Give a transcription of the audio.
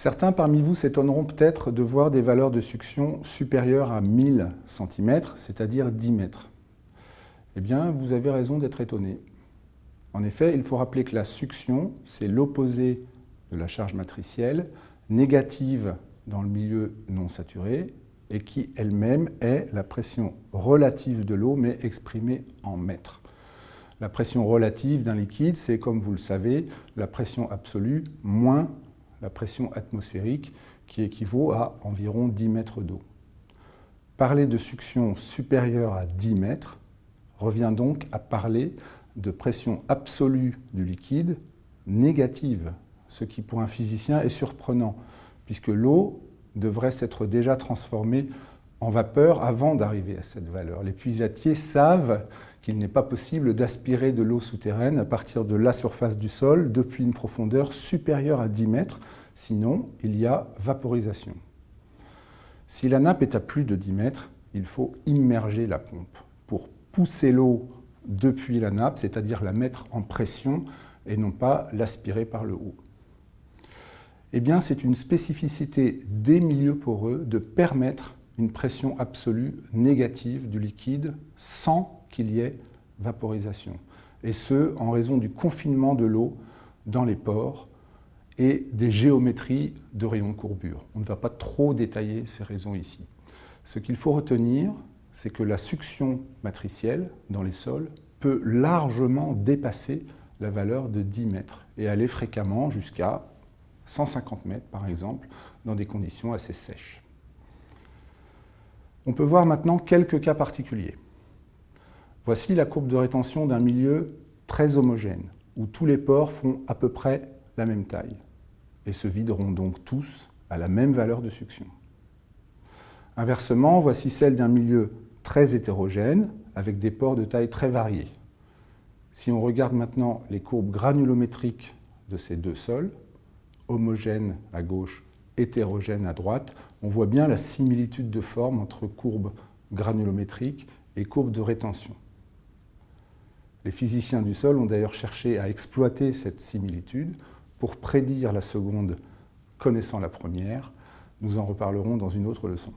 Certains parmi vous s'étonneront peut-être de voir des valeurs de succion supérieures à 1000 cm, c'est-à-dire 10 mètres. Eh bien, vous avez raison d'être étonné. En effet, il faut rappeler que la succion, c'est l'opposé de la charge matricielle, négative dans le milieu non saturé, et qui elle-même est la pression relative de l'eau, mais exprimée en mètres. La pression relative d'un liquide, c'est, comme vous le savez, la pression absolue moins la pression atmosphérique, qui équivaut à environ 10 mètres d'eau. Parler de succion supérieure à 10 mètres revient donc à parler de pression absolue du liquide négative, ce qui pour un physicien est surprenant, puisque l'eau devrait s'être déjà transformée en vapeur avant d'arriver à cette valeur. Les puisatiers savent qu'il n'est pas possible d'aspirer de l'eau souterraine à partir de la surface du sol depuis une profondeur supérieure à 10 mètres, sinon il y a vaporisation. Si la nappe est à plus de 10 mètres, il faut immerger la pompe pour pousser l'eau depuis la nappe, c'est-à-dire la mettre en pression et non pas l'aspirer par le haut. Eh bien, c'est une spécificité des milieux poreux de permettre une pression absolue négative du liquide sans qu'il y ait vaporisation. Et ce, en raison du confinement de l'eau dans les pores et des géométries de rayons de courbure. On ne va pas trop détailler ces raisons ici. Ce qu'il faut retenir, c'est que la succion matricielle dans les sols peut largement dépasser la valeur de 10 mètres et aller fréquemment jusqu'à 150 mètres par exemple, dans des conditions assez sèches. On peut voir maintenant quelques cas particuliers. Voici la courbe de rétention d'un milieu très homogène, où tous les pores font à peu près la même taille, et se videront donc tous à la même valeur de succion. Inversement, voici celle d'un milieu très hétérogène, avec des pores de taille très variée. Si on regarde maintenant les courbes granulométriques de ces deux sols, homogène à gauche, hétérogène à droite, on voit bien la similitude de forme entre courbes granulométriques et courbes de rétention. Les physiciens du sol ont d'ailleurs cherché à exploiter cette similitude pour prédire la seconde connaissant la première. Nous en reparlerons dans une autre leçon.